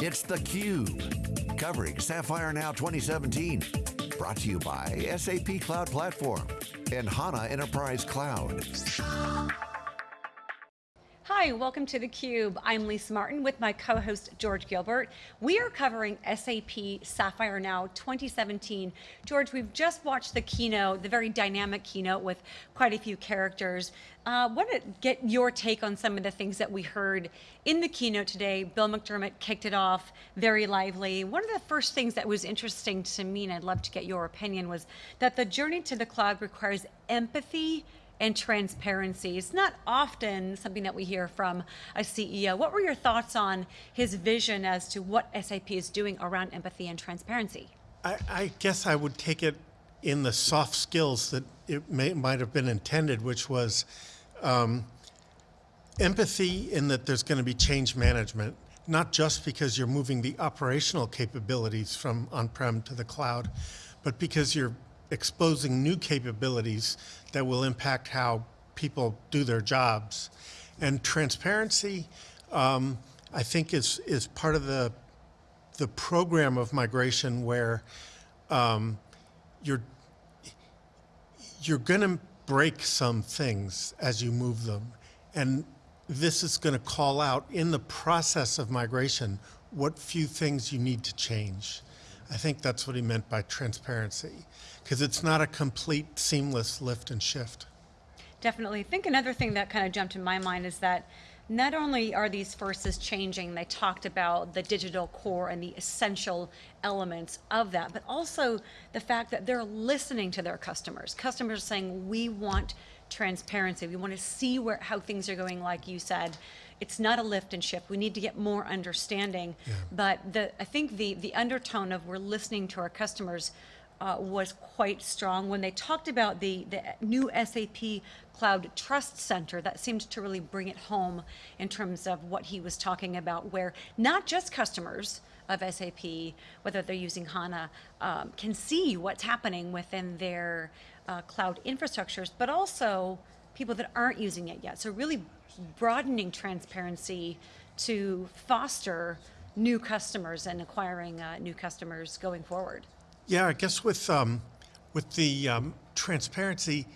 It's theCUBE, covering Sapphire Now 2017. Brought to you by SAP Cloud Platform and HANA Enterprise Cloud. Hi, welcome to theCUBE. I'm Lisa Martin with my co-host George Gilbert. We are covering SAP Sapphire Now 2017. George, we've just watched the keynote, the very dynamic keynote with quite a few characters. Uh, want to get your take on some of the things that we heard in the keynote today. Bill McDermott kicked it off very lively. One of the first things that was interesting to me, and I'd love to get your opinion, was that the journey to the cloud requires empathy and transparency. It's not often something that we hear from a CEO. What were your thoughts on his vision as to what SAP is doing around empathy and transparency? I, I guess I would take it in the soft skills that it may, might have been intended, which was um, empathy in that there's going to be change management, not just because you're moving the operational capabilities from on-prem to the cloud, but because you're exposing new capabilities that will impact how people do their jobs. And transparency, um, I think, is, is part of the, the program of migration where um, you're, you're going to break some things as you move them. And this is going to call out in the process of migration what few things you need to change. I think that's what he meant by transparency, because it's not a complete seamless lift and shift. Definitely. I think another thing that kind of jumped in my mind is that not only are these forces changing, they talked about the digital core and the essential elements of that, but also the fact that they're listening to their customers. Customers are saying, we want transparency. We want to see where how things are going, like you said. It's not a lift and shift. We need to get more understanding. Yeah. But the, I think the, the undertone of we're listening to our customers uh, was quite strong when they talked about the, the new SAP Cloud Trust Center that seemed to really bring it home in terms of what he was talking about where not just customers of SAP, whether they're using HANA, um, can see what's happening within their uh, cloud infrastructures, but also people that aren't using it yet. So really broadening transparency to foster new customers and acquiring uh, new customers going forward. Yeah, I guess with, um, with the um, transparency,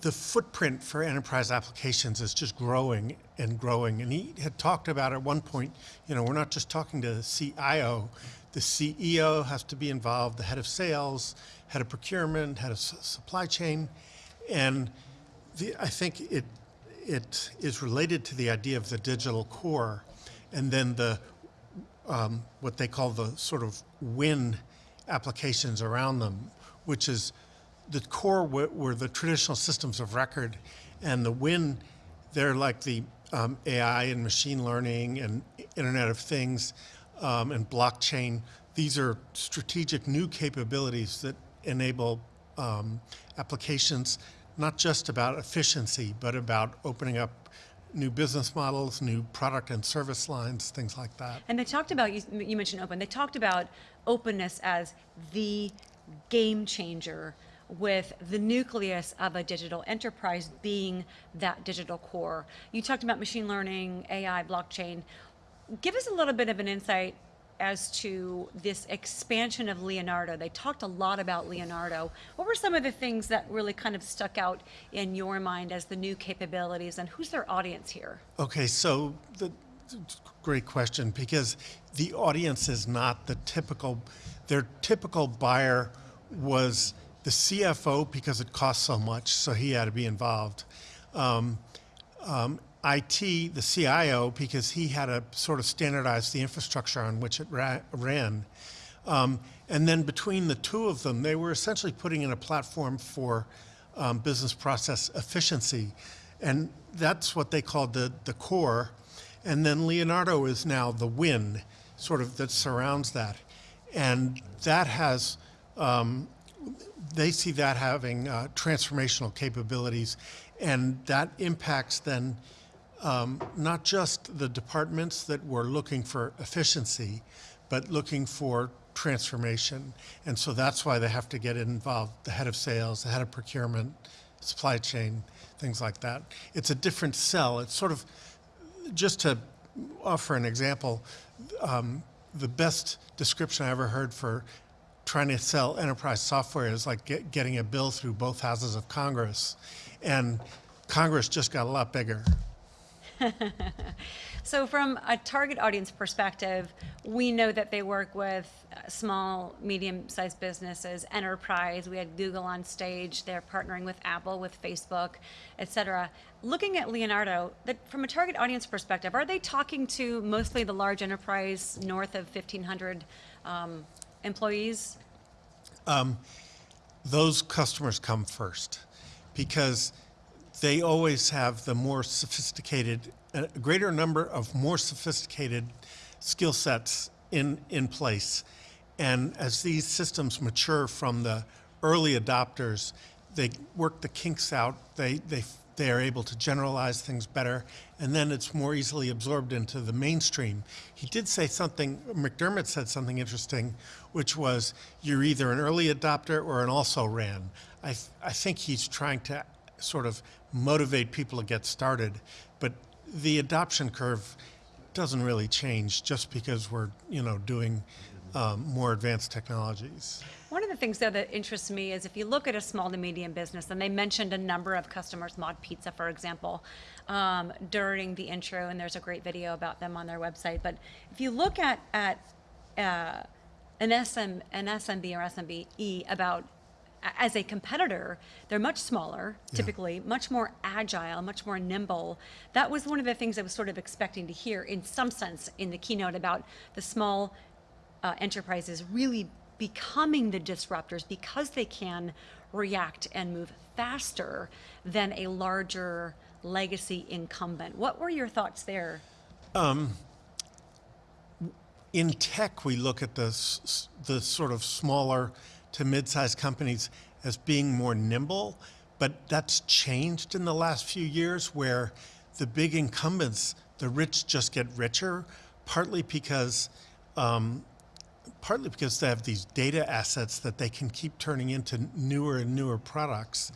the footprint for enterprise applications is just growing and growing. And he had talked about at one point, you know, we're not just talking to the CIO, the CEO has to be involved, the head of sales, head of procurement, head of supply chain. And the, I think it, it is related to the idea of the digital core and then the, um, what they call the sort of win applications around them, which is the core were the traditional systems of record and the win, they're like the um, AI and machine learning and Internet of Things um, and blockchain. These are strategic new capabilities that enable um, applications not just about efficiency, but about opening up new business models, new product and service lines, things like that. And they talked about, you, you mentioned open, they talked about openness as the game changer with the nucleus of a digital enterprise being that digital core. You talked about machine learning, AI, blockchain. Give us a little bit of an insight as to this expansion of Leonardo. They talked a lot about Leonardo. What were some of the things that really kind of stuck out in your mind as the new capabilities and who's their audience here? Okay, so the great question because the audience is not the typical, their typical buyer was the CFO because it cost so much, so he had to be involved. Um, um, IT, the CIO, because he had to sort of standardize the infrastructure on which it ran. Um, and then between the two of them, they were essentially putting in a platform for um, business process efficiency. And that's what they called the, the core. And then Leonardo is now the win, sort of that surrounds that. And that has, um, they see that having uh, transformational capabilities and that impacts then um, not just the departments that were looking for efficiency, but looking for transformation. And so that's why they have to get involved, the head of sales, the head of procurement, supply chain, things like that. It's a different sell. It's sort of, just to offer an example, um, the best description I ever heard for trying to sell enterprise software is like get, getting a bill through both houses of Congress, and Congress just got a lot bigger. So from a target audience perspective, we know that they work with uh, small, medium-sized businesses, enterprise. We had Google on stage. They're partnering with Apple, with Facebook, et cetera. Looking at Leonardo, that from a target audience perspective, are they talking to mostly the large enterprise north of 1,500 um, employees? those customers come first because they always have the more sophisticated, a greater number of more sophisticated skill sets in, in place. And as these systems mature from the early adopters, they work the kinks out, they, they, they are able to generalize things better, and then it's more easily absorbed into the mainstream. He did say something, McDermott said something interesting, which was you're either an early adopter or an also ran. I, th- I think he's trying to sort of motivate people to get started, but the adoption curve doesn't really change just because we're, you know, doing um, more advanced technologies. One of the things, though, that interests me is if you look at a small to medium business, and they mentioned a number of customers, Mod Pizza, for example, um, during the intro, and there's a great video about them on their website. But if you look at at uh, an SM, an SMB or SMBE about as a competitor, they're much smaller, typically, much more agile, much more nimble. That was one of the things I was sort of expecting to hear, in some sense, in the keynote about the small uh, enterprises really becoming the disruptors because they can react and move faster than a larger legacy incumbent. What were your thoughts there? in tech, we look at the, the sort of smaller to mid-sized companies as being more nimble, but that's changed in the last few years where the big incumbents, the rich just get richer, partly because um, partly because they have these data assets that they can keep turning into newer and newer products.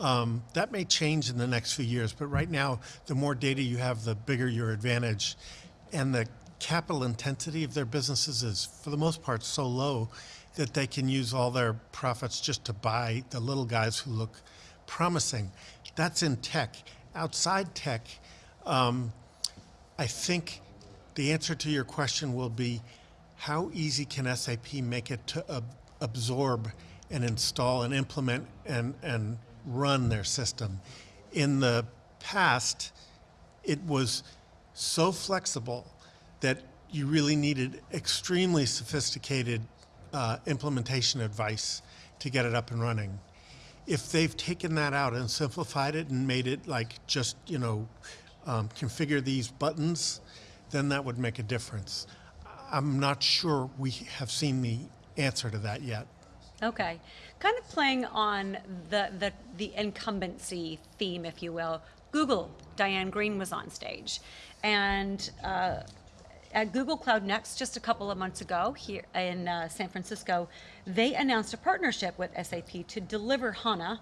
Um, that may change in the next few years, but right now, the more data you have, the bigger your advantage. And the capital intensity of their businesses is, for the most part, so low that they can use all their profits just to buy the little guys who look promising. That's in tech. Outside tech, um, I think the answer to your question will be how easy can SAP make it to ab- absorb and install and implement and, and run their system? In the past, it was so flexible that you really needed extremely sophisticated uh, implementation advice to get it up and running. If they've taken that out and simplified it and made it like just, you know, um, configure these buttons, then that would make a difference. I'm not sure we have seen the answer to that yet. Okay, kind of playing on the the the incumbency theme, if you will. Google, Diane Greene was on stage, and uh, at Google Cloud Next just a couple of months ago here in uh, San Francisco, they announced a partnership with SAP to deliver HANA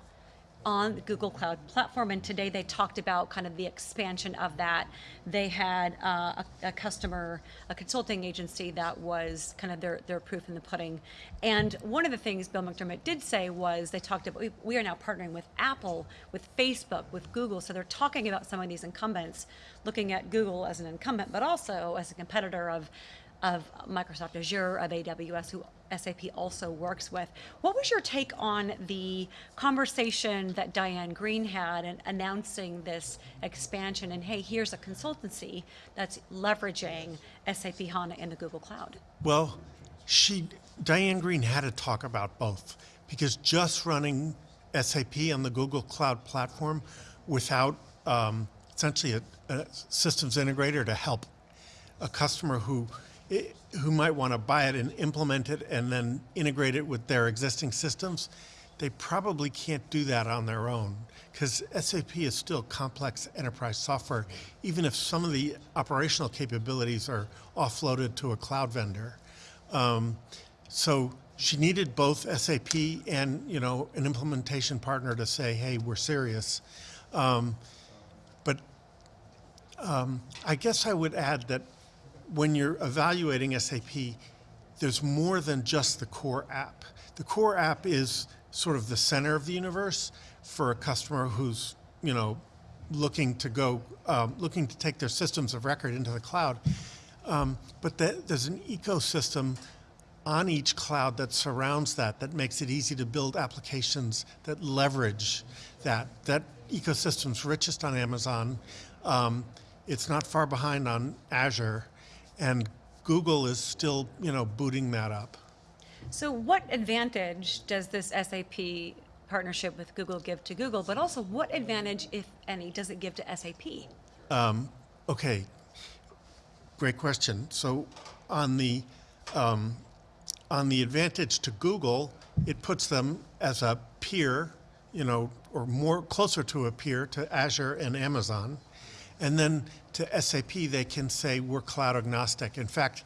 on the Google Cloud platform. And today they talked about kind of the expansion of that. They had uh, a, a customer, a consulting agency that was kind of their, their proof in the pudding. And one of the things Bill McDermott did say was they talked about, we, we are now partnering with Apple, with Facebook, with Google. So they're talking about some of these incumbents, looking at Google as an incumbent, but also as a competitor of of Microsoft Azure, of AWS, who SAP also works with. What was your take on the conversation that Diane Greene had in announcing this expansion? And hey, here's a consultancy that's leveraging SAP HANA in the Google Cloud. Well, she Diane Greene had to talk about both because just running SAP on the Google Cloud platform without um, essentially a, a systems integrator to help a customer who eh, who might want to buy it and implement it and then integrate it with their existing systems, they probably can't do that on their own because SAP is still complex enterprise software, even if some of the operational capabilities are offloaded to a cloud vendor. Um, so she needed both SAP and you know an implementation partner to say, "Hey, we're serious." Um, but um, I guess I would add that when you're evaluating SAP, there's more than just the core app. The core app is sort of the center of the universe for a customer who's, you know, looking to go, um, looking to take their systems of record into the cloud. Um, but there's an ecosystem on each cloud that surrounds that, that makes it easy to build applications that leverage that. That ecosystem's richest on Amazon. Um, it's not far behind on Azure, and Google is still, you know, booting that up. So what advantage does this SAP partnership with Google give to Google, but also what advantage, if any, does it give to SAP? Okay, great question. So on the um, on the advantage to Google, it puts them as a peer, you know, or more closer to a peer to Azure and Amazon. And then to SAP, they can say we're cloud agnostic. In fact,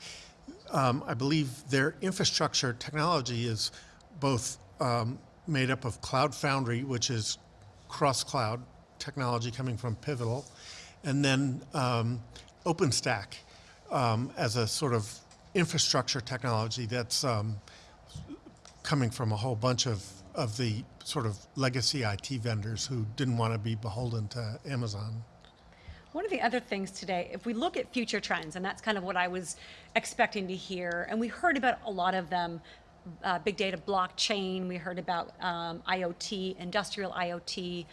um, I believe their infrastructure technology is both um, made up of Cloud Foundry, which is cross-cloud technology coming from Pivotal, and then um, OpenStack um, as a sort of infrastructure technology that's um, coming from a whole bunch of, of the sort of legacy IT vendors who didn't want to be beholden to Amazon. One of the other things today, if we look at future trends, and that's kind of what I was expecting to hear, and we heard about a lot of them, uh, big data blockchain, we heard about um, IoT, industrial IoT,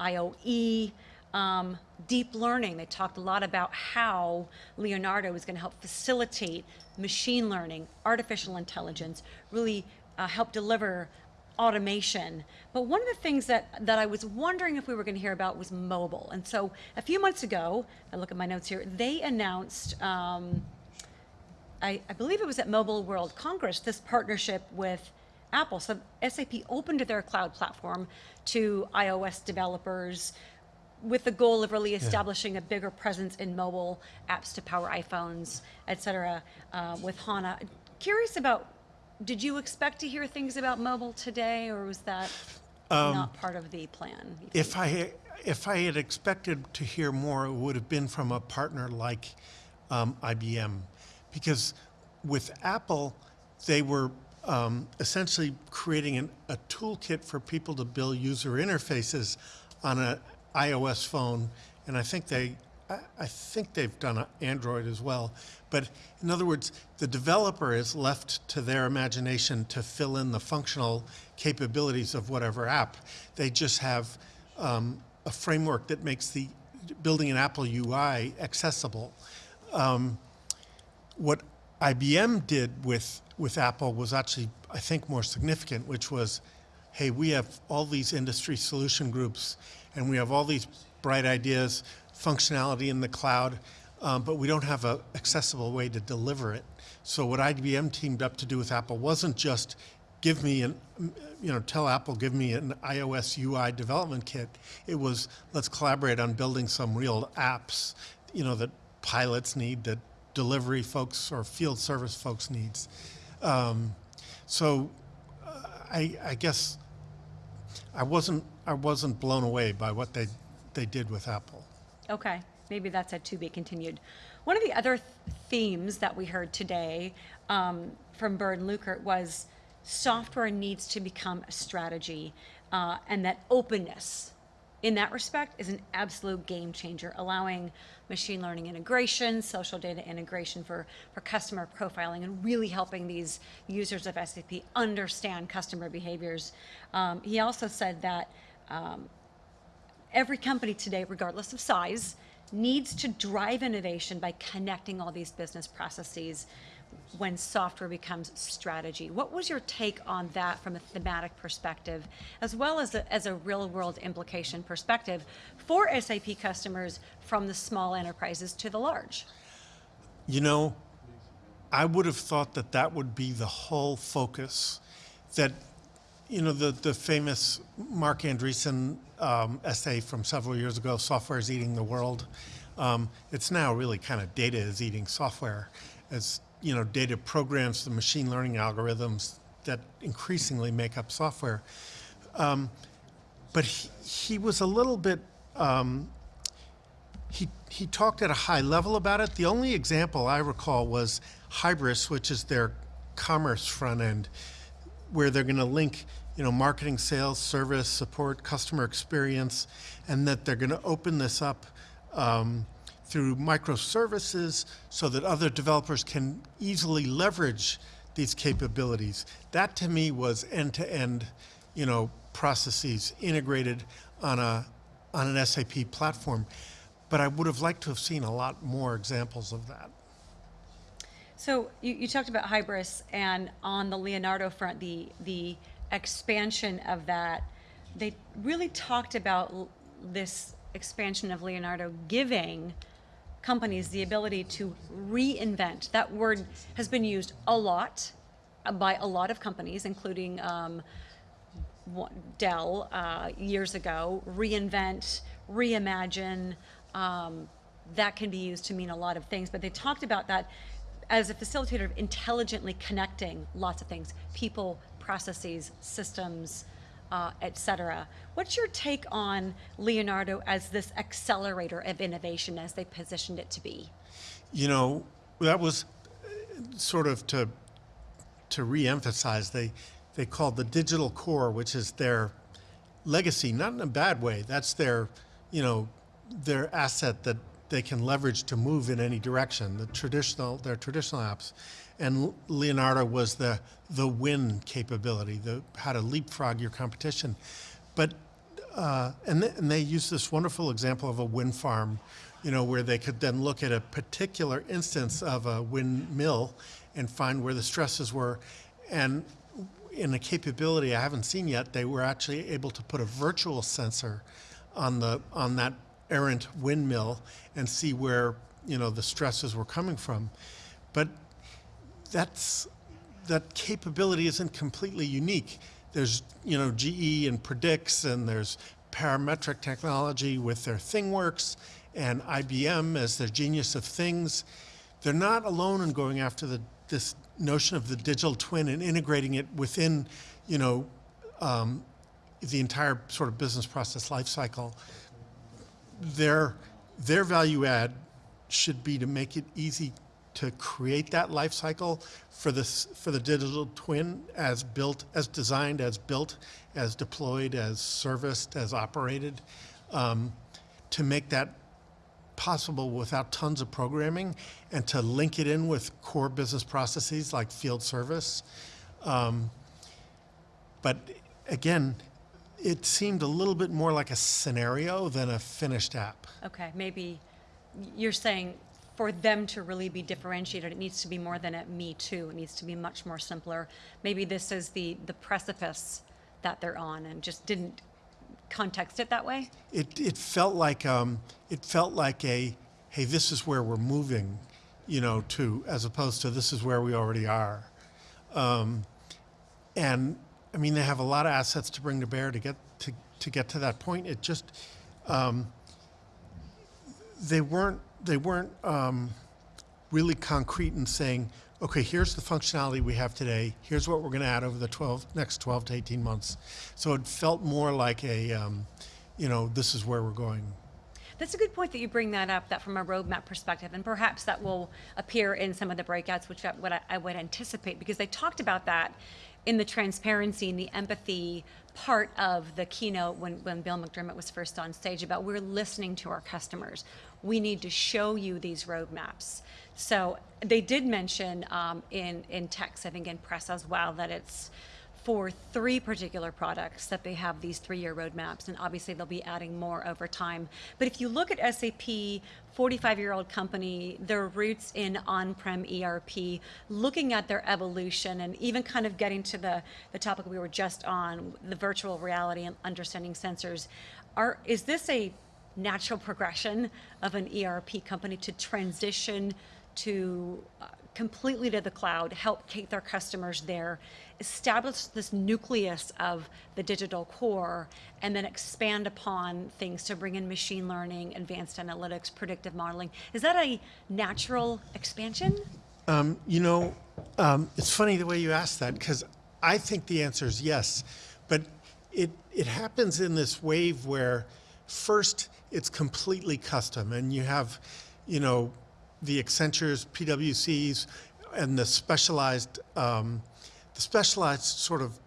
IoE, um, deep learning. They talked a lot about how Leonardo is going to help facilitate machine learning, artificial intelligence, really uh, help deliver automation. But one of the things that, that I was wondering if we were going to hear about was mobile. And so a few months ago, I look at my notes here, they announced, um, I, I believe it was at Mobile World Congress, this partnership with Apple. So SAP opened their cloud platform to iOS developers with the goal of really establishing a bigger presence in mobile apps to power iPhones, et cetera, uh, with HANA. Curious about, did you expect to hear things about mobile today, or was that not part of the plan? If I, if I had expected to hear more, it would have been from a partner like um, IBM. Because with Apple, they were um, essentially creating an, a toolkit for people to build user interfaces on an iOS phone. And I think they, I, I think they've done Android as well. But in other words, the developer is left to their imagination to fill in the functional capabilities of whatever app. They just have um, a framework that makes the building an Apple UI accessible. Um, what IBM did with, with Apple was actually, I think, more significant, which was, hey, we have all these industry solution groups, and we have all these bright ideas, functionality in the cloud, um, but we don't have an accessible way to deliver it. So what IBM teamed up to do with Apple wasn't just give me an, you know, tell Apple, give me an iOS UI development kit. It was, let's collaborate on building some real apps, you know, that pilots need, that delivery folks or field service folks needs. Um, so uh, I, I guess I wasn't, I wasn't blown away by what they, they did with Apple. Okay, maybe that's a to be continued. One of the other th- themes that we heard today um, from Bernd Leukert was software needs to become a strategy, uh, and that openness, in that respect, is an absolute game changer, allowing machine learning integration, social data integration for, for customer profiling, and really helping these users of SAP understand customer behaviors. Um, he also said that um, every company today, regardless of size, needs to drive innovation by connecting all these business processes when software becomes strategy. What was your take on that from a thematic perspective, as well as a, as a real world implication perspective for SAP customers from the small enterprises to the large? You know, I would have thought that that would be the whole focus. That, you know, the, the famous Marc Andreessen um, essay from several years ago, Software is Eating the World. Um, it's now really kind of data is eating software as, you know, data programs the machine learning algorithms that increasingly make up software. Um, but he, he was a little bit, um, he, he talked at a high level about it. The only example I recall was Hybris, which is their commerce front end, where they're going to link, you know, marketing, sales, service, support, customer experience, and that they're going to open this up um, through microservices so that other developers can easily leverage these capabilities. That to me was end-to-end, you know, processes integrated on a on an SAP platform. But I would have liked to have seen a lot more examples of that. So you, you talked about Hybris and on the Leonardo front, the, the expansion of that, they really talked about this expansion of Leonardo giving companies the ability to reinvent. That word has been used a lot by a lot of companies, including um, Dell uh, years ago, reinvent, reimagine. Um, that can be used to mean a lot of things, but they talked about that as a facilitator of intelligently connecting lots of things people, processes, systems, uh, et cetera. What's your take on Leonardo as this accelerator of innovation as they positioned it to be? You know, that was uh, sort of to to re-emphasize. They they called the digital core, which is their legacy, not in a bad way. That's their, you know, their asset that they can leverage to move in any direction. The traditional, their traditional apps, and Leonardo was the the win capability, the how to leapfrog your competition. But uh, and, th- and they use this wonderful example of a wind farm, you know, where they could then look at a particular instance of a windmill and find where the stresses were. And in a capability I haven't seen yet, they were actually able to put a virtual sensor on the on that errant windmill and see where you know the stresses were coming from. But that's that capability isn't completely unique. There's you know GE and Predix, and there's parametric technology with their ThingWorx and IBM as their genius of things. They're not alone in going after the, this notion of the digital twin and integrating it within, you know, um, the entire sort of business process lifecycle. Their their value add should be to make it easy to create that life cycle for this for the digital twin as built as designed as built as deployed as serviced as operated um, to make that possible without tons of programming and to link it in with core business processes like field service. Um, but again it seemed a little bit more like a scenario than a finished app Okay, maybe you're saying for them to really be differentiated, it needs to be more than a me too. It needs to be much more simpler. Maybe this is the, the precipice that they're on and just didn't context it that way? It, it felt like um, it felt like a hey this is where we're moving, you know, to as opposed to this is where we already are, um, and I mean they have a lot of assets to bring to bear to get to, to get to that point. It just um, they weren't they weren't um, really concrete in saying okay here's the functionality we have today. Here's what we're going to add over the 12 next 12 to 18 months. So it felt more like a um, you know this is where we're going. That's a good point that you bring that up, that from a roadmap perspective, and perhaps that will appear in some of the breakouts, which I, what I, I would anticipate, because they talked about that in the transparency and the empathy part of the keynote when, when Bill McDermott was first on stage about we're listening to our customers. We need to show you these roadmaps. So they did mention um, in, in text, I think in press as well, that it's for three particular products that they have these three-year roadmaps, and obviously they'll be adding more over time. But if you look at SAP, 45-year-old company, their roots in on-prem ERP, looking at their evolution, and even kind of getting to the, the topic we were just on, the virtual reality and understanding sensors, are is this a natural progression of an ERP company to transition to uh, completely to the cloud, help keep their customers there, establish this nucleus of the digital core, and then expand upon things to bring in machine learning, advanced analytics, predictive modeling. Is that a natural expansion? Um, you know, um, it's funny the way you asked that because I think the answer is yes, but it it happens in this wave where first it's completely custom, and you have, you know, the Accentures, PwCs, and the specialized, um, the specialized sort of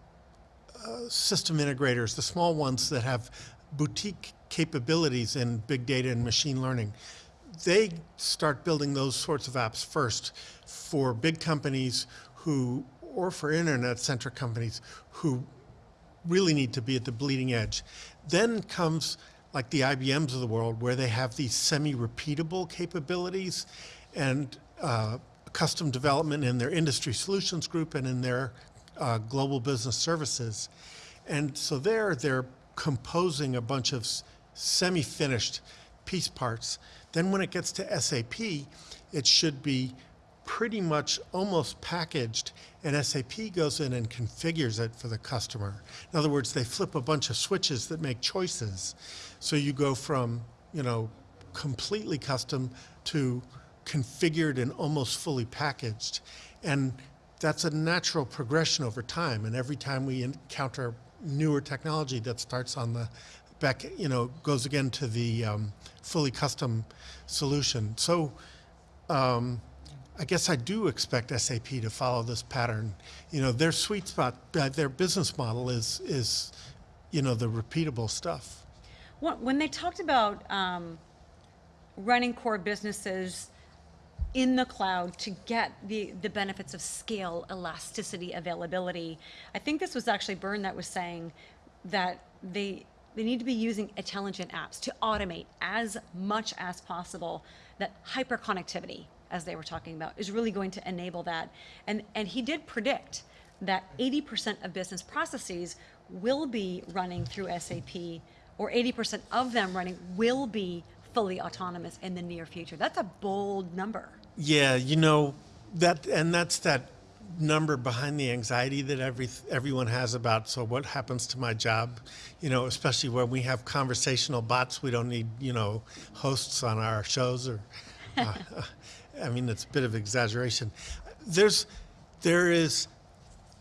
uh, system integrators, the small ones that have boutique capabilities in big data and machine learning. They start building those sorts of apps first for big companies who, or for internet-centric companies who really need to be at the bleeding edge. Then comes like the IBMs of the world where they have these semi-repeatable capabilities and uh, custom development in their industry solutions group and in their uh, global business services. And so there, they're composing a bunch of semi-finished piece parts. Then when it gets to SAP, it should be pretty much almost packaged, and SAP goes in and configures it for the customer. In other words, they flip a bunch of switches that make choices. So you go from, you know, completely custom to configured and almost fully packaged. And that's a natural progression over time. And every time we encounter newer technology that starts on the back, you know, goes again to the um, fully custom solution. So um, I guess I do expect SAP to follow this pattern. You know, their sweet spot, uh, their business model is, is, you know, the repeatable stuff. When they talked about um, running core businesses in the cloud to get the, the benefits of scale, elasticity, availability, I think this was actually Bernd that was saying that they, they need to be using intelligent apps to automate as much as possible that hyperconnectivity, as they were talking about, is really going to enable that. And, and he did predict that 80% of business processes will be running through SAP, or 80% of them running will be fully autonomous in the near future. That's a bold number. Yeah, you know that, and that's that number behind the anxiety that every everyone has about. So what happens to my job? You know, especially when we have conversational bots, we don't need you know hosts on our shows. Or, uh, I mean, it's a bit of exaggeration. There's, there is,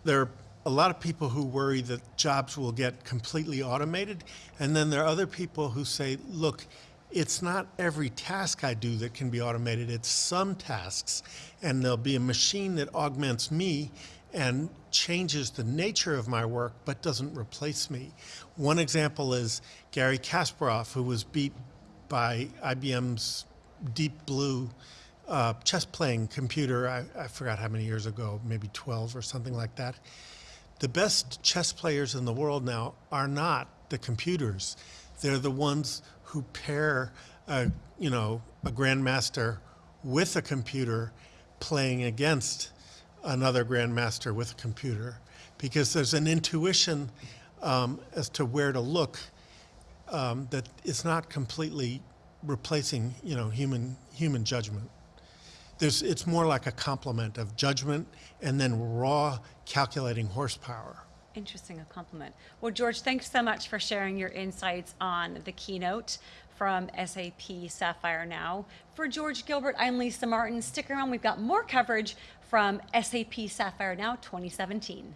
there are a lot of people who worry that jobs will get completely automated, and then there are other people who say, look it's not every task I do that can be automated, it's some tasks. And there'll be a machine that augments me and changes the nature of my work but doesn't replace me. One example is Garry Kasparov, who was beat by IBM's Deep Blue uh, chess playing computer, I, I forgot how many years ago, maybe 12 or something like that. The best chess players in the world now are not the computers. They're the ones who pair, a, you know, a grandmaster with a computer playing against another grandmaster with a computer, because there's an intuition um, as to where to look um, that is not completely replacing, you know, human human judgment. There's, it's more like a complement of judgment and then raw calculating horsepower. Interesting, a compliment. Well, George, thanks so much for sharing your insights on the keynote from SAP Sapphire Now. For George Gilbert, I'm Lisa Martin. Stick around, we've got more coverage from SAP Sapphire Now 2017.